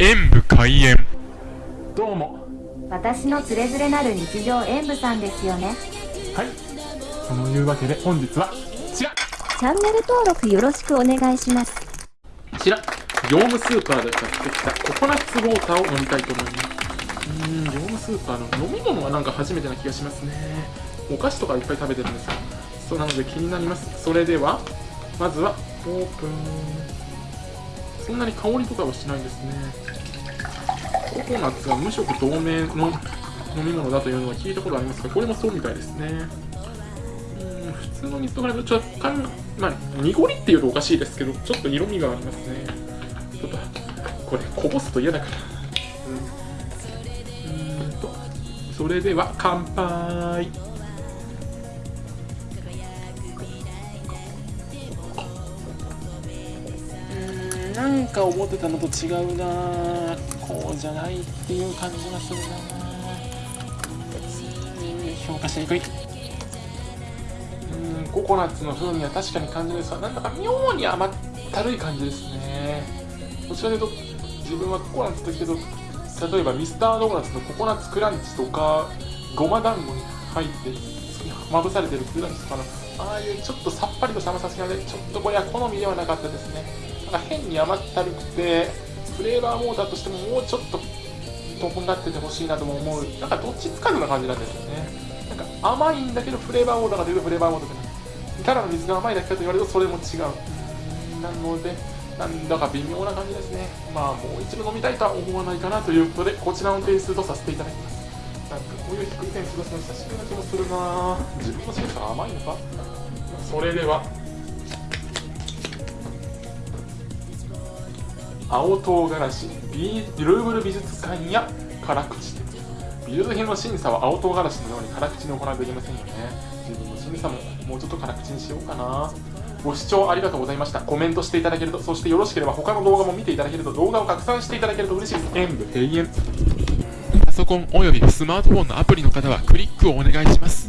演武開演。どうも。私のつれづれなる日常演舞さんですよね。はい。そのいうわけで本日はこちら。チャンネル登録よろしくお願いします。こちら業務スーパーで買ってきたココナッツウォーターを飲みたいと思います。うーん業務スーパーの飲み物はなんか初めてな気がしますね。お菓子とかいっぱい食べてるんですよ。そうなので気になります。それではまずはオープンそんなに香りとかはしないですね。ココナッツは無色透明の飲み物だというのは聞いたことありますがこれもそうみたいですね。うん普通の水と比べると若干、まあ、濁りっていうとおかしいですけどちょっと色味がありますね。ちょっとこれこぼすと嫌だから。うん。うんとそれでは乾杯。なんか思ってたのと違うな。こうじゃないっていう感じがするな。評価しにくいうん。ココナッツの風味は確かに感じるん。ですがなんだか妙に甘ったるい感じですね。どちらかというと自分はココナッツというけど例えばミスタードーナツのココナッツクランチとかごま団子に入ってまぶされてるクランチとかのああいうちょっとさっぱりとした甘さがでちょっとこれは好みではなかったですね。なんか変に甘ったるくてフレーバーモーターとしてももうちょっととんがっててほしいなとも思う。なんかどっちつかずな感じなんですよね。なんか甘いんだけどフレーバーモーターが出るフレーバーモーターじゃない。ただの水が甘いだけかと言われるとそれも違う。なのでなんだか微妙な感じですね。まあもう一度飲みたいとは思わないかなということでこちらの点数とさせていただきます。なんかこういう低い点数出すの久しぶりな気もするな。自分の審査が甘いのか。それでは。青唐辛子ルーブル美術館や辛口。店美術品の審査は青唐辛子のように辛口に行われていませんよね。自分の審査ももうちょっと辛口にしようかな。ご視聴ありがとうございました。コメントしていただけるとそしてよろしければ他の動画も見ていただけると動画を拡散していただけると嬉しい。です演武閉園。パソコンおよびスマートフォンのアプリの方はクリックをお願いします。